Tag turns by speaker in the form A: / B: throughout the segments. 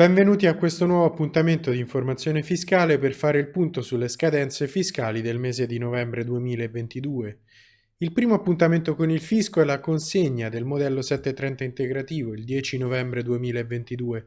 A: Benvenuti a questo nuovo appuntamento di informazione fiscale per fare il punto sulle scadenze fiscali del mese di novembre 2022. Il primo appuntamento con il fisco è la consegna del modello 730 integrativo il 10 novembre 2022.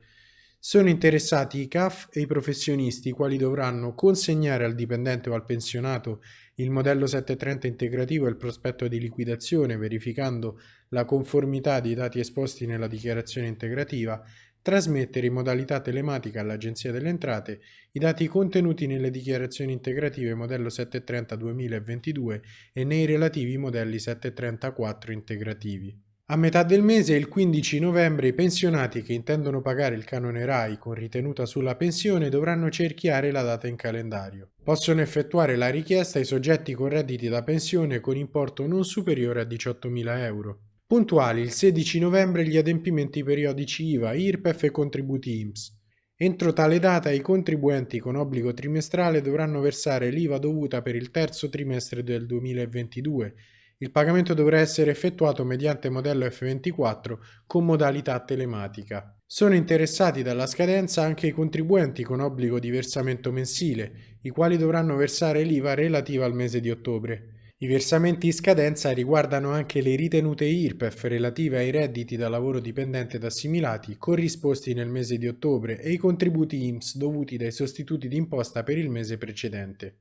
A: Sono interessati i CAF e i professionisti, i quali dovranno consegnare al dipendente o al pensionato il modello 730 integrativo e il prospetto di liquidazione, verificando la conformità dei dati esposti nella dichiarazione integrativa, trasmettere in modalità telematica all'Agenzia delle Entrate i dati contenuti nelle dichiarazioni integrative modello 730 2022 e nei relativi modelli 734 integrativi. A metà del mese, il 15 novembre, i pensionati che intendono pagare il canone RAI con ritenuta sulla pensione dovranno cerchiare la data in calendario. Possono effettuare la richiesta i soggetti con redditi da pensione con importo non superiore a 18.000 euro. Puntuali il 16 novembre gli adempimenti periodici IVA, IRPEF e contributi IMSS. Entro tale data i contribuenti con obbligo trimestrale dovranno versare l'IVA dovuta per il terzo trimestre del 2022 il pagamento dovrà essere effettuato mediante modello F24 con modalità telematica. Sono interessati dalla scadenza anche i contribuenti con obbligo di versamento mensile, i quali dovranno versare l'IVA relativa al mese di ottobre. I versamenti in scadenza riguardano anche le ritenute IRPEF relative ai redditi da lavoro dipendente ed assimilati corrisposti nel mese di ottobre e i contributi IMSS dovuti dai sostituti d'imposta per il mese precedente.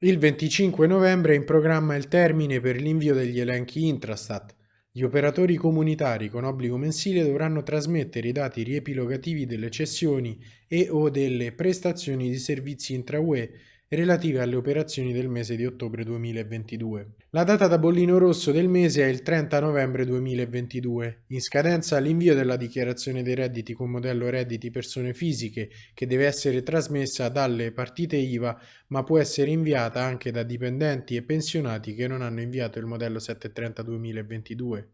A: Il 25 novembre è in programma il termine per l'invio degli elenchi Intrastat. Gli operatori comunitari con obbligo mensile dovranno trasmettere i dati riepilogativi delle cessioni e o delle prestazioni di servizi intra-UE relative alle operazioni del mese di ottobre 2022. La data da bollino rosso del mese è il 30 novembre 2022, in scadenza l'invio della dichiarazione dei redditi con modello redditi persone fisiche che deve essere trasmessa dalle partite IVA ma può essere inviata anche da dipendenti e pensionati che non hanno inviato il modello 730 2022.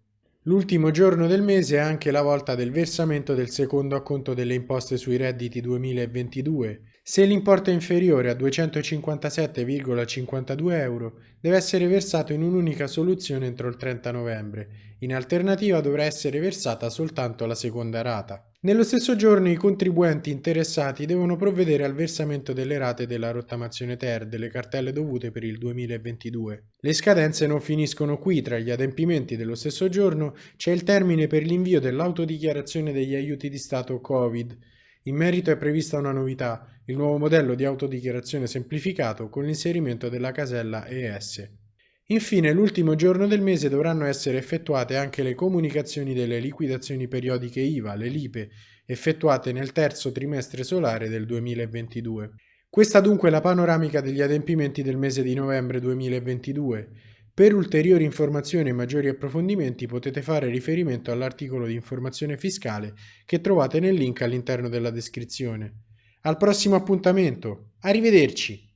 A: L'ultimo giorno del mese è anche la volta del versamento del secondo acconto delle imposte sui redditi 2022. Se l'importo è inferiore a 257,52 euro, deve essere versato in un'unica soluzione entro il 30 novembre. In alternativa dovrà essere versata soltanto la seconda rata. Nello stesso giorno i contribuenti interessati devono provvedere al versamento delle rate della rottamazione ter delle cartelle dovute per il 2022. Le scadenze non finiscono qui, tra gli adempimenti dello stesso giorno c'è il termine per l'invio dell'autodichiarazione degli aiuti di Stato Covid. In merito è prevista una novità, il nuovo modello di autodichiarazione semplificato con l'inserimento della casella ES. Infine, l'ultimo giorno del mese dovranno essere effettuate anche le comunicazioni delle liquidazioni periodiche IVA, le LIPE, effettuate nel terzo trimestre solare del 2022. Questa dunque è la panoramica degli adempimenti del mese di novembre 2022. Per ulteriori informazioni e maggiori approfondimenti potete fare riferimento all'articolo di informazione fiscale che trovate nel link all'interno della descrizione. Al prossimo appuntamento, arrivederci!